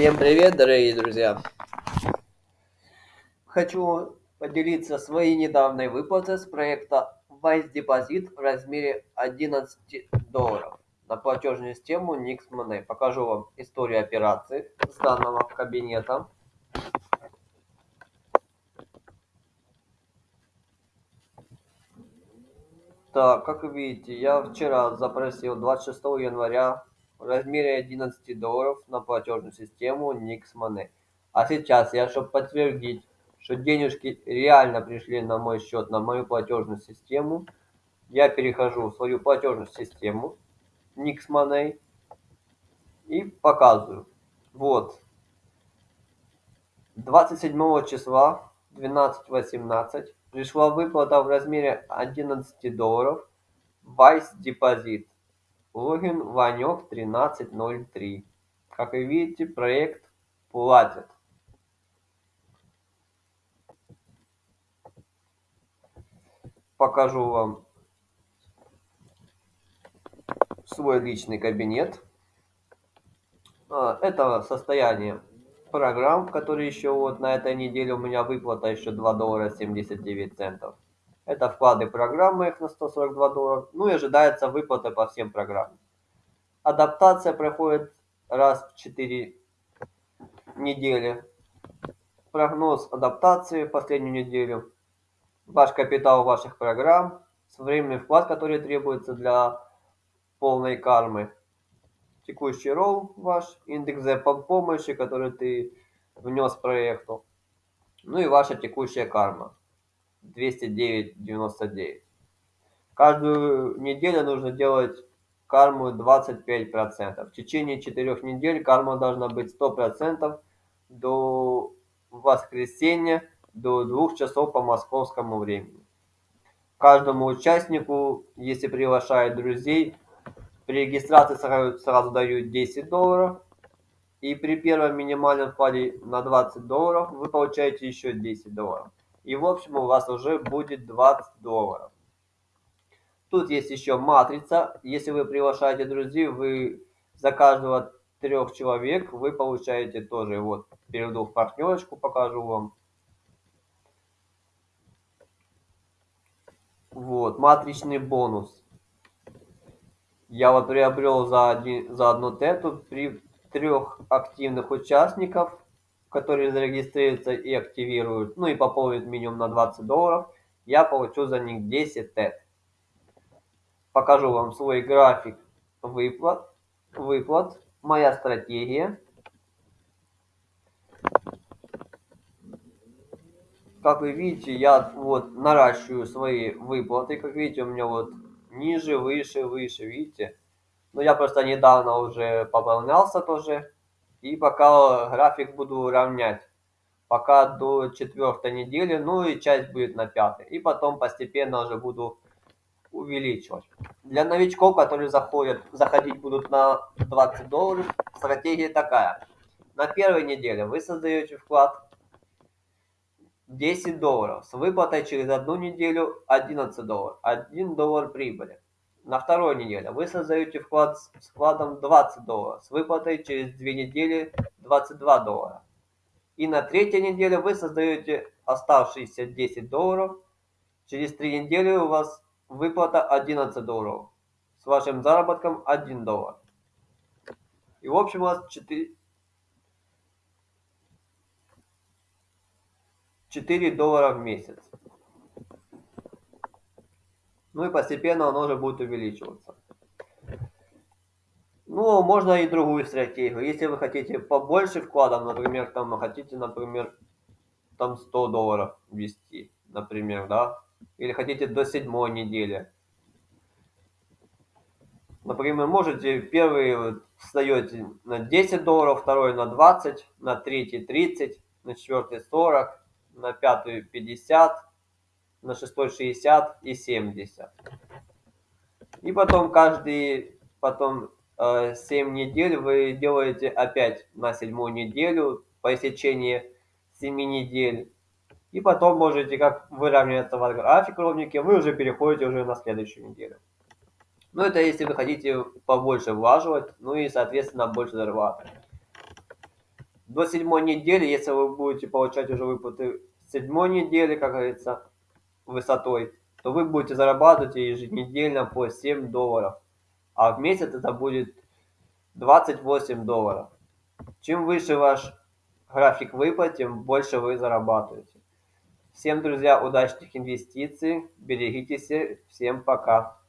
Всем привет, дорогие друзья! Хочу поделиться своей недавней выплатой с проекта Vice Deposit в размере 11 долларов на платежную систему Nix Money. Покажу вам историю операции с данного кабинета. Так, как видите, я вчера запросил 26 января в размере 11 долларов на платежную систему Nix Money. А сейчас я, чтобы подтвердить, что денежки реально пришли на мой счет, на мою платежную систему, я перехожу в свою платежную систему Nix Money и показываю. Вот. 27 числа 12.18 пришла выплата в размере 11 долларов Vice Deposit. Логин Ванек 1303. Как вы видите, проект платит. Покажу вам свой личный кабинет. А, это состояние программ, которые еще вот на этой неделе у меня выплата еще 2 доллара 79 центов. Это вклады программы их на 142 доллара. Ну и ожидается выплата по всем программам. Адаптация проходит раз в 4 недели. Прогноз адаптации в последнюю неделю. Ваш капитал ваших программ. Временный вклад, который требуется для полной кармы текущий ролл ваш, индекс помощи, который ты внес проекту, ну и ваша текущая карма 209.99. Каждую неделю нужно делать карму 25%. В течение 4 недель карма должна быть 100% до воскресенья, до 2 часов по московскому времени. Каждому участнику, если приглашает друзей, при регистрации сразу, сразу дают 10 долларов. И при первом минимальном вкладе на 20 долларов вы получаете еще 10 долларов. И в общем у вас уже будет 20 долларов. Тут есть еще матрица. Если вы приглашаете друзей, вы за каждого трех человек вы получаете тоже. Вот, перейду в партнерочку, покажу вам. Вот, матричный бонус я вот приобрел за, один, за одну тету при трех активных участников, которые зарегистрируются и активируют, ну и пополнят минимум на 20 долларов, я получу за них 10 тет. Покажу вам свой график выплат, выплат, моя стратегия. Как вы видите, я вот наращиваю свои выплаты. Как видите, у меня вот ниже, выше, выше, видите? Но я просто недавно уже пополнялся тоже. И пока график буду равнять. Пока до четвертой недели, ну и часть будет на пятой. И потом постепенно уже буду увеличивать. Для новичков, которые заходят, заходить будут на 20 долларов, стратегия такая. На первой неделе вы создаете вклад 10 долларов с выплатой через одну неделю 11 долларов 1 доллар прибыли на второй неделе. Вы создаете вклад с вкладом 20 долларов с выплатой через две недели 22 доллара. И на третьей неделе вы создаете оставшиеся 10 долларов. Через три недели у вас выплата 11 долларов с вашим заработком 1 доллар. И в общем у вас 4 4 доллара в месяц. Ну и постепенно оно уже будет увеличиваться. Ну, можно и другую стратегию. Если вы хотите побольше вкладов, например, там хотите, например, там 100 долларов ввести, например, да, или хотите до седьмой недели. Например, можете первый встаете на 10 долларов, второй на 20, на третий 30, на четвертый 40, на пятую 50, на шестой 60 и 70. И потом каждый, потом э, 7 недель вы делаете опять на седьмую неделю по истечении 7 недель. И потом можете, как выравняется ваш график ровненький, вы уже переходите уже на следующую неделю. Ну, это если вы хотите побольше влаживать, ну и, соответственно, больше зарабатывать. до седьмой недели, если вы будете получать уже выплаты седьмой недели, как говорится, высотой, то вы будете зарабатывать еженедельно по 7 долларов. А в месяц это будет 28 долларов. Чем выше ваш график выплат, тем больше вы зарабатываете. Всем, друзья, удачных инвестиций, берегитесь, всем пока.